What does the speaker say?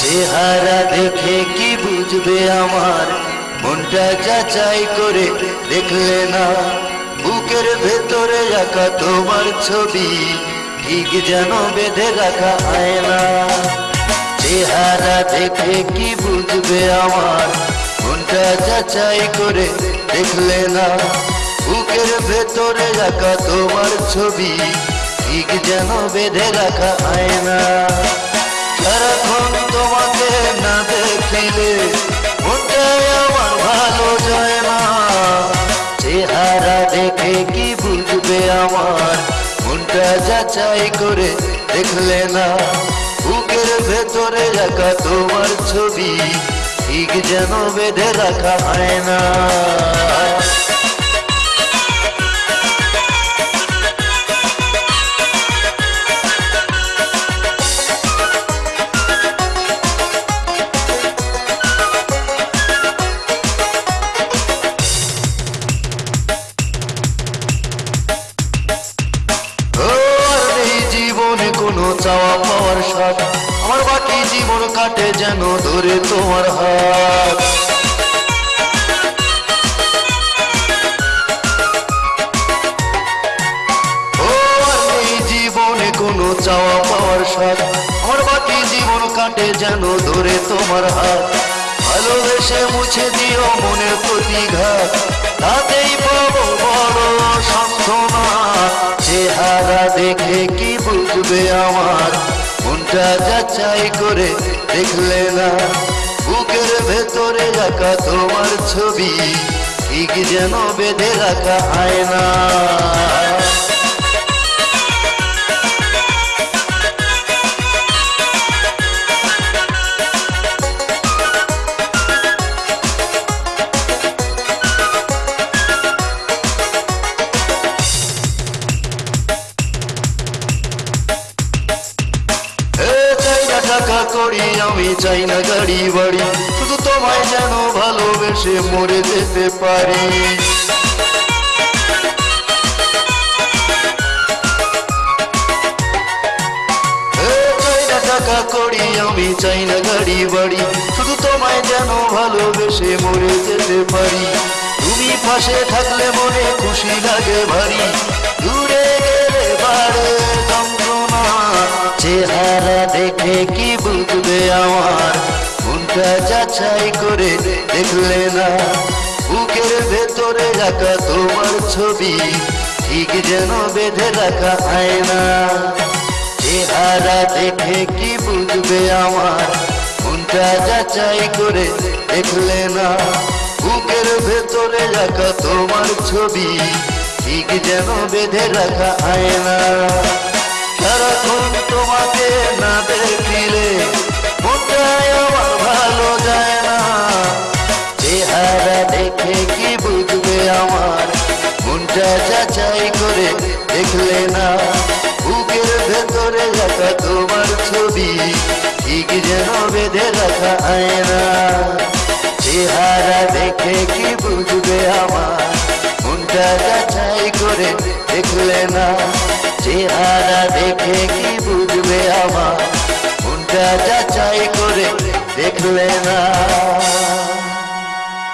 চেহারা দেখে কি বুঝবে আমার? মনটা যাচাই করে দেখলে না। বুকের ভেতরে রাখা তোমার ছবি, ঠিক যেন বেঁধে রাখা হয় না চেহারা দেখে কি বুঝবে আমার? মনটা যাচাই করে দেখলে না। বুকের ভেতরে রাখা তোমার ছবি, ঠিক যেন বেঁধে রাখা আয়না। সারাক্ষণ তোমাকে না দেখিলে মনটাই আমার ভালো যায় না। চেহারা দেখে কি বুঝবে আমার? মনটা যাচাই করে দেখলে না। ভেতরে রাখা তোমার ছবি ঠিক যেন বেঁধে রাখা হয় না। চাওয়া পাওয়ার স্বাদ। আমার বাকি জীবন কাটে যেন ধরে তোমার হাত। কোনো চাওয়া পাওয়ার স্বাদ। আমার বাকি জীবন কাটে যেন ধরে তোমার হাত। ভালোবেসে মুছে দিও মনের প্রতিঘাত। বুঝবে আমার মনটা যাচাই করে দেখলে না। বুকের ভেতরে রাখা তোমার ছবি, ঠিক যেন বেঁধে রাখা হয় এ করি, আমি চাই না গাড়ি বাড়ি। শুধু তোমায় যেন ভালোবেসে মরে যেতে পারি। করি, আমি চাই না গাড়ি বাড়ি। শুধু তোমায় যেন ভালোবেসে মরে যেতে পারি। তুমি পাশে থাকলে মনে খুশি লাগে ভারী। দূরে গেলে যন্ত্রণা। চেহারা দেখে কি মনটা যাচাই করে দেখলে না। বুকের ভেতরে রাখা তোমার ছবি, ঠিক যেন বেঁধে রাখা আয়না চেহারা দেখে কি বুঝবে আমার? মনটা যাচাই করে দেখলে না। বুকের ভেতরে রাখা তোমার ছবি, ঠিক যেন বেঁধে রাখা আয়না সারাক্ষণ তোমাকে না দেখিলে দেখলে না। বুকের ভেতরে রাখা তোমার ছবি, ঠিক যেন বেঁধে রাখা আয়না। চেহারা দেখে কি বুঝবে আমার? মনটা যাচাই করে দেখলে না। চেহারা দেখে কি বুঝবে আমার? মনটা যাচাই করে দেখলে না।